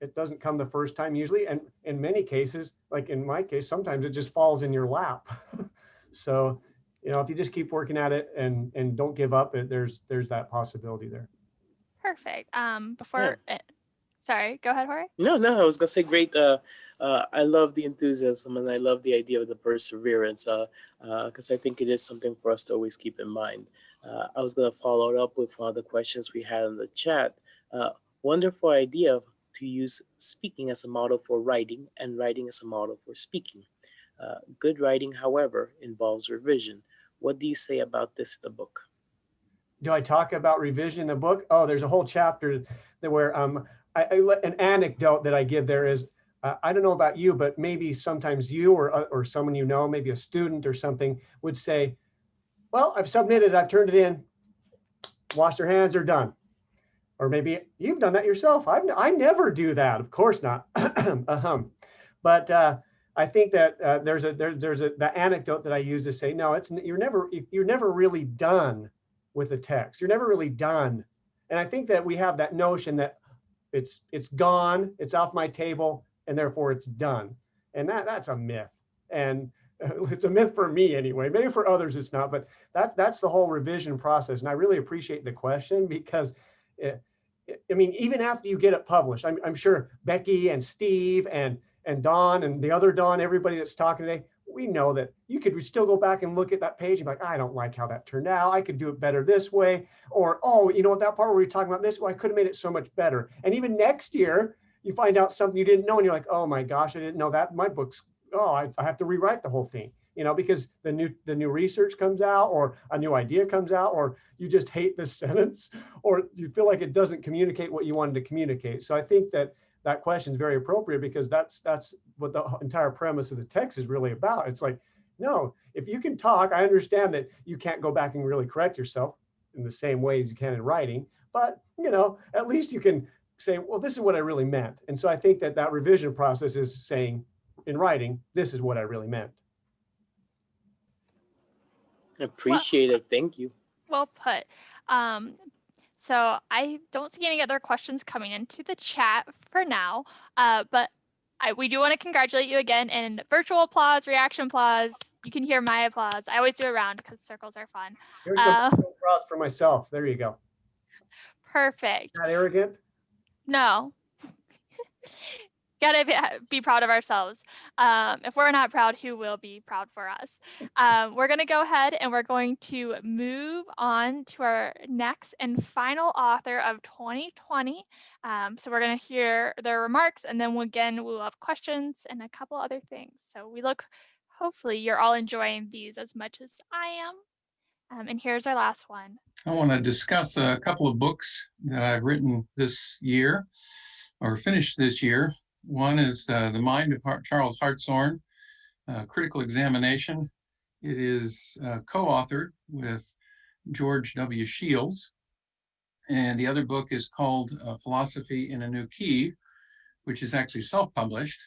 it doesn't come the first time usually, and in many cases, like in my case, sometimes it just falls in your lap. [LAUGHS] so, you know, if you just keep working at it and and don't give up, it, there's there's that possibility there. Perfect. Um, before. Yeah. Sorry, go ahead, Jorge. No, no, I was gonna say great. Uh, uh, I love the enthusiasm and I love the idea of the perseverance because uh, uh, I think it is something for us to always keep in mind. Uh, I was gonna follow it up with one of the questions we had in the chat. Uh, wonderful idea to use speaking as a model for writing and writing as a model for speaking. good writing, however, involves revision. What do you say about this in the book? Do I talk about revision in the book? Oh, there's a whole chapter that where um, I, I an anecdote that I give there is, uh, I don't know about you, but maybe sometimes you or uh, or someone you know, maybe a student or something would say, "Well, I've submitted, I've turned it in, wash your hands, are done." Or maybe you've done that yourself. I've, I never do that. Of course not. Ahem. [CLEARS THROAT] But uh, I think that uh, there's a there's there's a the anecdote that I use to say no, it's you're never you're never really done with the text. You're never really done. And I think that we have that notion that it's it's gone, it's off my table, and therefore it's done. And that that's a myth. And [LAUGHS] it's a myth for me anyway. Maybe for others it's not, but that that's the whole revision process. And I really appreciate the question because it, I mean, even after you get it published, I'm, I'm sure Becky and Steve and and Don and the other Don, everybody that's talking today, we know that you could still go back and look at that page and be like, I don't like how that turned out. I could do it better this way. Or, oh, you know that part where we are talking about this, well, I could have made it so much better. And even next year, you find out something you didn't know and you're like, oh my gosh, I didn't know that. My book's, oh, I, I have to rewrite the whole thing. You know, because the new the new research comes out or a new idea comes out, or you just hate this [LAUGHS] sentence, or you feel like it doesn't communicate what you wanted to communicate. So I think that that question is very appropriate because that's that's what the entire premise of the text is really about. It's like, no, if you can talk, I understand that you can't go back and really correct yourself in the same way as you can in writing, but you know, at least you can say, well, this is what I really meant. And so I think that that revision process is saying in writing, this is what I really meant. Appreciate it. Thank you. Well put. Um, so I don't see any other questions coming into the chat for now, uh, but I, we do want to congratulate you again and virtual applause, reaction applause. You can hear my applause. I always do a round because circles are fun. Here's Uh, a cross for myself. There you go. Perfect. Not arrogant. No. [LAUGHS] Gotta be, be proud of ourselves. Um, if we're not proud, who will be proud for us? Um, we're gonna go ahead and we're going to move on to our next and final author of 2020. Um, so we're gonna hear their remarks and then we'll, again, we'll have questions and a couple other things. So we look, hopefully you're all enjoying these as much as I am. Um, and here's our last one. I want to discuss a couple of books that I've written this year or finished this year. One is uh, The Mind of Har- Charles Hartshorne, uh, Critical Examination. It is uh, co-authored with George W. Shields. And the other book is called uh, Philosophy in a New Key, which is actually self-published.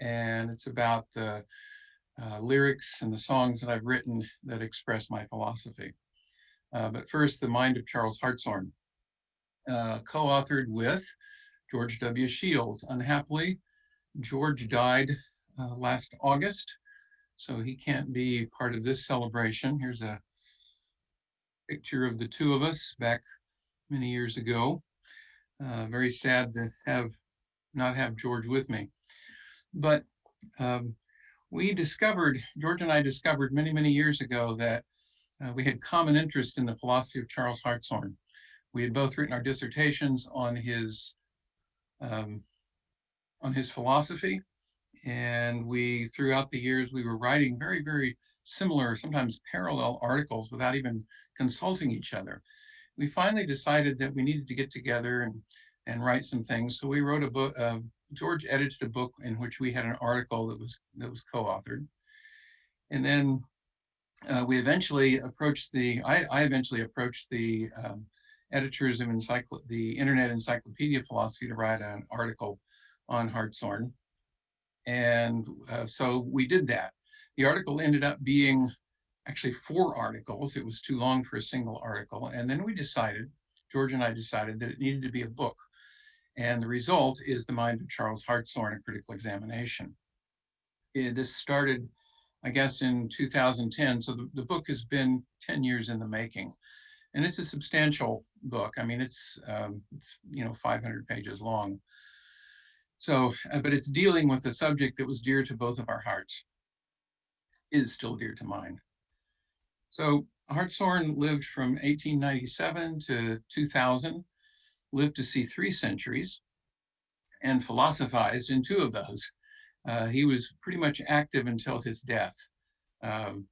And it's about the uh, lyrics and the songs that I've written that express my philosophy. But first, The Mind of Charles Hartshorne, uh, co-authored with George W. Shields. Unhappily, George died uh, last August, so he can't be part of this celebration. Here's a picture of the two of us back many years ago. Uh, very sad to have not have George with me. But um, we discovered, George and I discovered many, many years ago that uh, we had common interest in the philosophy of Charles Hartshorne. We had both written our dissertations on his um, on his philosophy, and we throughout the years we were writing very, very similar, sometimes parallel articles without even consulting each other. We finally decided that we needed to get together and and write some things. So we wrote a book. Uh, George edited a book in which we had an article that was that was co-authored, and then uh, we eventually approached the, I, I eventually approached the um, editors of encycl the Internet Encyclopedia Philosophy to write an article on Hartshorne. And uh, so we did that. The article ended up being actually four articles. It was too long for a single article. And then we decided, George and I decided that it needed to be a book. And the result is The Mind of Charles Hartshorne, a critical examination. It, this started I guess, in 2010. So the, the book has been 10 years in the making. And it's a substantial book. I mean, it's, um, it's you know, 500 pages long. So, uh, but it's dealing with a subject that was dear to both of our hearts, is still dear to mine. So Hartshorne lived from 1897 to 2000, lived to see three centuries, and philosophized in two of those. Uh, he was pretty much active until his death. Um,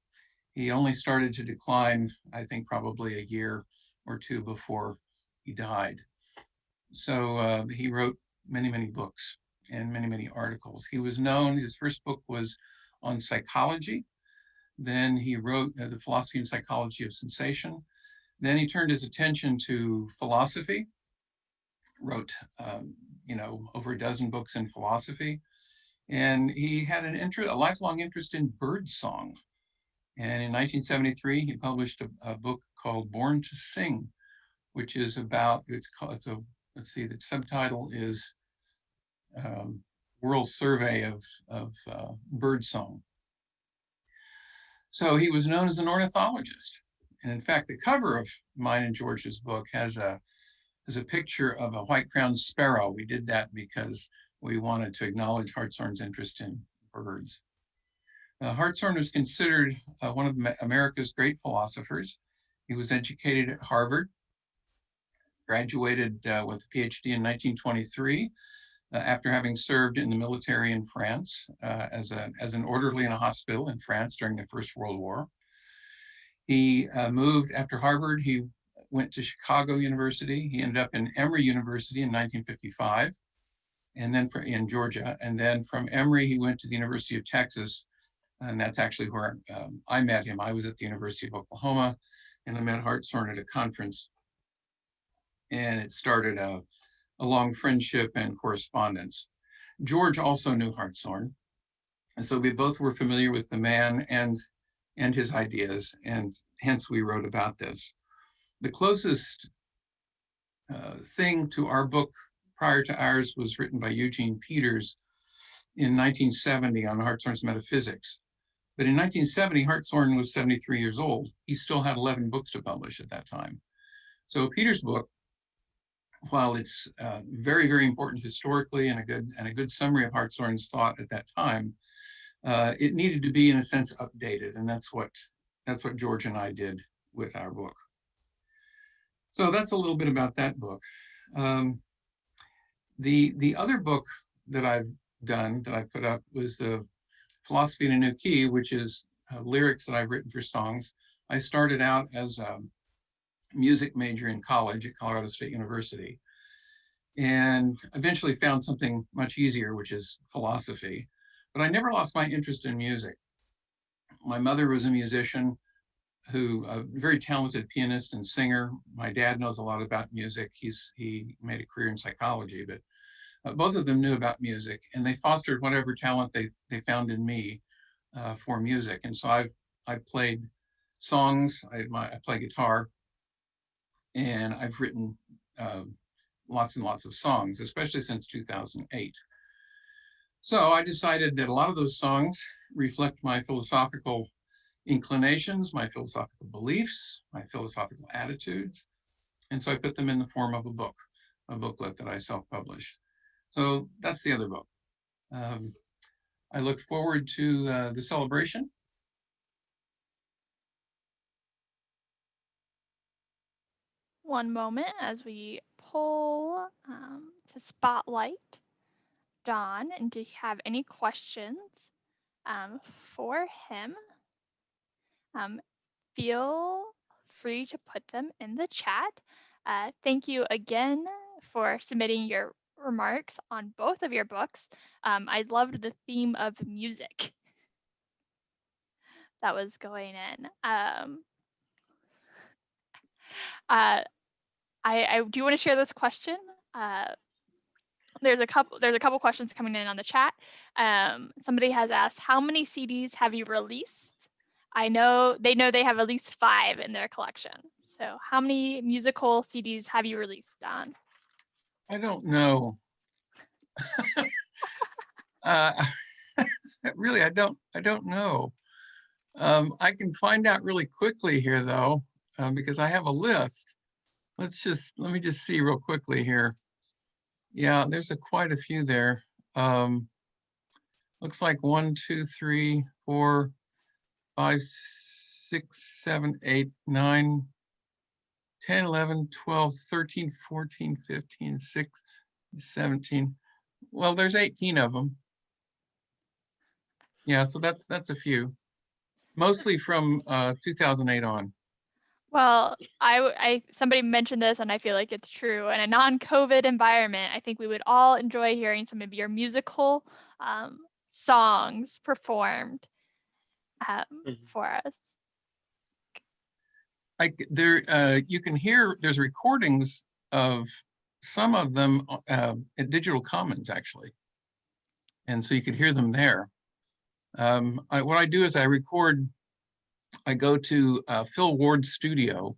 He only started to decline, I think, probably a year or two before he died. So uh, he wrote many, many books and many, many articles. He was known, his first book was on psychology. Then he wrote uh, The Philosophy and Psychology of Sensation. Then he turned his attention to philosophy, wrote, um, you know, over a dozen books in philosophy. And he had an interest, a lifelong interest in bird song. And in 1973, he published a, a book called Born to Sing, which is about, it's called, it's a, let's see, the subtitle is um, World Survey of, of uh, Bird Song. So he was known as an ornithologist. And in fact, the cover of mine and George's book has a, has a picture of a white-crowned sparrow. We did that because we wanted to acknowledge Hartshorne's interest in birds. Uh, Hartshorne was considered uh, one of America's great philosophers. He was educated at Harvard, graduated uh, with a PhD in 1923 uh, after having served in the military in France uh, as, a, as an orderly in a hospital in France during the First World War. He uh, moved after Harvard, he went to Chicago University. He ended up in Emory University in 1955 and then in Georgia. And then from Emory, he went to the University of Texas. And that's actually where um, I met him. I was at the University of Oklahoma and I met Hartshorne at a conference. And it started a, a long friendship and correspondence. George also knew Hartshorne. And so we both were familiar with the man and, and his ideas, and hence we wrote about this. The closest uh, thing to our book prior to ours was written by Eugene Peters in 1970 on Hartshorne's metaphysics. But in 1970, Hartshorne was 73 years old. He still had 11 books to publish at that time. So Peters' book while it's uh, very, very important historically and a good and a good summary of Hartshorne's thought at that time, uh, it needed to be in a sense updated, and that's what that's what George and I did with our book. So that's a little bit about that book. Um, the the other book that I've done that I put up was the Philosophy in a New Key, which is uh, lyrics that I've written for songs. I started out as a music major in college at Colorado State University and eventually found something much easier, which is philosophy. But I never lost my interest in music. My mother was a musician who, a very talented pianist and singer. My dad knows a lot about music. He's He made a career in psychology, but uh, both of them knew about music and they fostered whatever talent they, they found in me uh, for music. And so I've, I've played songs, I, my, I play guitar, and I've written uh, lots and lots of songs, especially since 2008. So I decided that a lot of those songs reflect my philosophical inclinations, my philosophical beliefs, my philosophical attitudes. And so I put them in the form of a book, a booklet that I self-published. So that's the other book. Um, I look forward to uh, the celebration one moment as we pull um, to spotlight Don and do you have any questions um, for him? Um, feel free to put them in the chat. Uh, thank you again for submitting your remarks on both of your books. Um, I loved the theme of music [LAUGHS] that was going in. Um, uh, I, I do want to share this question. Uh, there's a couple there's a couple questions coming in on the chat. Um, somebody has asked, how many CDs have you released? I know they know they have at least five in their collection. So how many musical CDs have you released, Don? I don't know. [LAUGHS] uh, [LAUGHS] really, I don't I don't know. Um, I can find out really quickly here though, uh, because I have a list let's just, let me just see real quickly here. Yeah, there's a quite a few there. Um, looks like one, two, three, four, five, six, seven, eight, nine, 10, 11, 12, 13, 14, 15, 6, 17. Well, there's 18 of them. Yeah, so that's that's a few. mostly from uh, 2008 on. Well, I, I somebody mentioned this and I feel like it's true. In a non-COVID environment, I think we would all enjoy hearing some of your musical um, songs performed um, Mhm. for us. C- there uh, you can hear there's recordings of some of them uh, at Digital Commons actually, and so you could hear them there. Um, I, what I do is I record. I go to uh, Phil Ward's studio.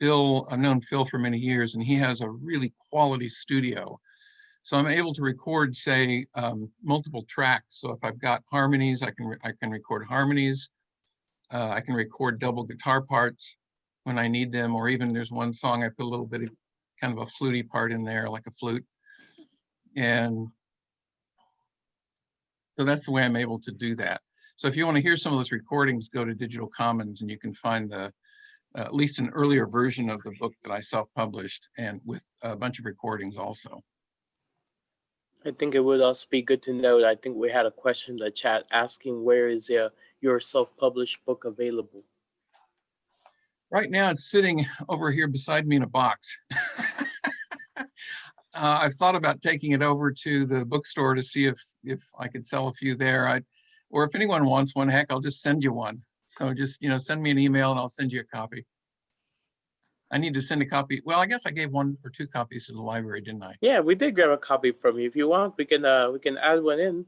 Phil, I've known Phil for many years, and he has a really quality studio. So I'm able to record, say, um, multiple tracks. So if I've got harmonies, I can I can record harmonies. Uh, I can record double guitar parts when I need them, or even there's one song I put a little bit of kind of a fluty part in there, like a flute. And so that's the way I'm able to do that. So if you want to hear some of those recordings, go to Digital Commons and you can find the uh, at least an earlier version of the book that I self-published and with a bunch of recordings also. I think it would also be good to note, I think we had a question in the chat asking where is uh, your self-published book available? Right now, it's sitting over here beside me in a box. [LAUGHS] Uh, I've thought about taking it over to the bookstore to see if, if I could sell a few there. I, or if anyone wants one, heck, I'll just send you one. So just, you know, send me an email and I'll send you a copy. I need to send a copy. Well, I guess I gave one or two copies to the library, didn't I? Yeah, we did grab a copy from you. If you want, we can uh we can add one in.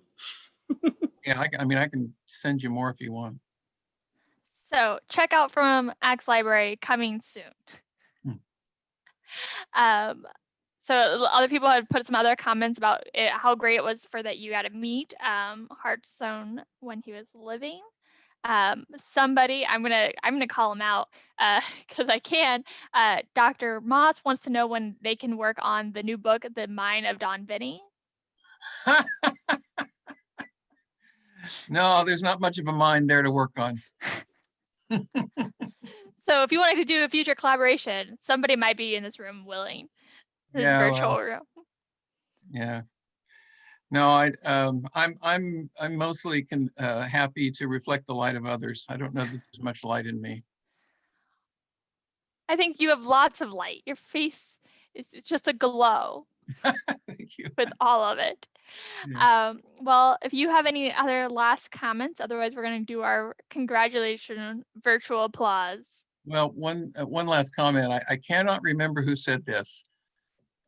[LAUGHS] Yeah, I, I mean, I can send you more if you want. So check out from Axe Library coming soon. Hmm. Um, so other people had put some other comments about it, how great it was for that you got to meet um, Hartshorne when he was living. Um, somebody, I'm gonna I'm gonna call him out [LAUGHS] because I can. Uh, Dr. Moss wants to know when they can work on the new book, The Mind of Don Viney. [LAUGHS] No, there's not much of a mind there to work on. [LAUGHS] So if you wanted to do a future collaboration, somebody might be in this room willing. This Yeah, virtual well, room. Yeah. No, I, um, I'm, I'm, I'm mostly can, uh, happy to reflect the light of others. I don't know that there's much light in me. I think you have lots of light. Your face is just a glow [LAUGHS] Thank you. with all of it. Um, well, if you have any other last comments, otherwise we're going to do our congratulation virtual applause. Well, one, uh, one last comment. I, I cannot remember who said this.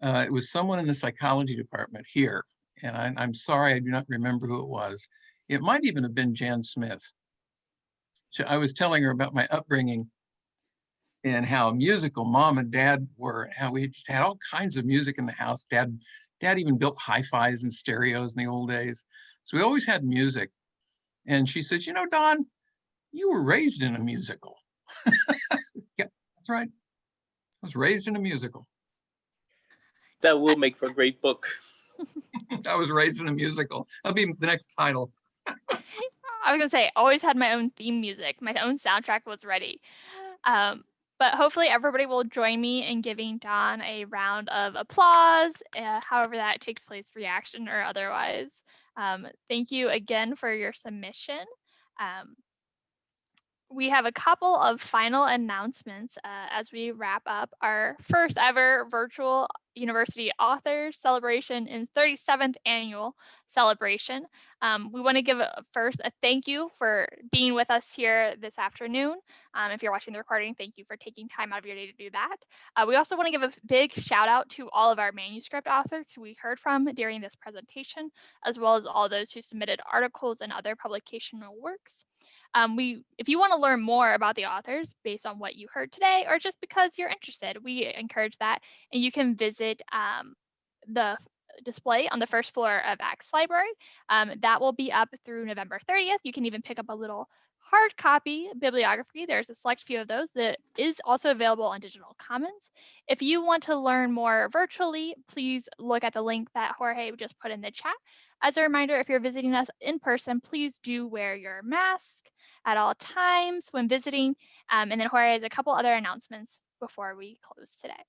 Uh, it was someone in the psychology department here, and I, I'm sorry, I do not remember who it was. It might even have been Jan Smith. So I was telling her about my upbringing and how musical mom and dad were, how we just had all kinds of music in the house. Dad, dad even built hi-fis and stereos in the old days. So we always had music. And she said, you know, Don, you were raised in a musical. [LAUGHS] yeah, that's right. I was raised in a musical. That will make for a great book. [LAUGHS] I was raised in a musical. That'll be the next title. [LAUGHS] I was gonna say, always had my own theme music. My own soundtrack was ready. Um, but hopefully everybody will join me in giving Don a round of applause, uh, however that takes place, reaction or otherwise. Um, thank you again for your submission. Um, we have a couple of final announcements uh, as we wrap up our first ever virtual university authors celebration and 37th annual celebration. Um, we want to give a, first a thank you for being with us here this afternoon. Um, if you're watching the recording, thank you for taking time out of your day to do that. Uh, we also want to give a big shout out to all of our manuscript authors who we heard from during this presentation, as well as all those who submitted articles and other publicational works. Um, we, if you want to learn more about the authors based on what you heard today, or just because you're interested, we encourage that. And you can visit um, the display on the first floor of Axe Library. Um, that will be up through November 30th. You can even pick up a little hard copy bibliography. There's a select few of those that is also available on Digital Commons. If you want to learn more virtually, please look at the link that Jorge just put in the chat. As a reminder, if you're visiting us in person, please do wear your mask at all times when visiting. Um, and then Jorge has a couple other announcements before we close today.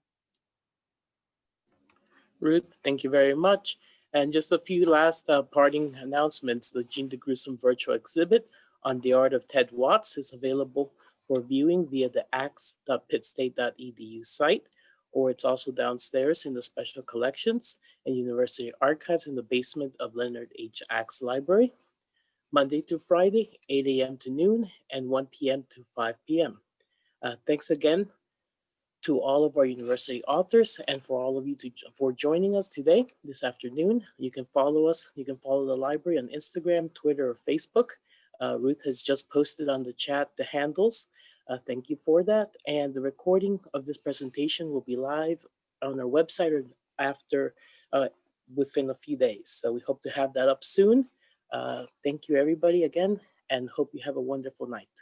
Ruth, thank you very much. And just a few last uh, parting announcements. The Gene DeGruson virtual exhibit on the art of Ted Watts is available for viewing via the axe.pittstate.edu site, or it's also downstairs in the special collections and university archives in the basement of Leonard H. Axe Library, Monday through Friday, 8 a.m. to noon and 1 p.m. to 5 p.m. Uh, thanks again to all of our university authors and for all of you to, for joining us today, this afternoon. You can follow us, you can follow the library on Instagram, Twitter, or Facebook. Uh, Ruth has just posted on the chat the handles. Uh, thank you for that. And the recording of this presentation will be live on our website or after, uh, within a few days. So we hope to have that up soon. Uh, thank you everybody again and hope you have a wonderful night.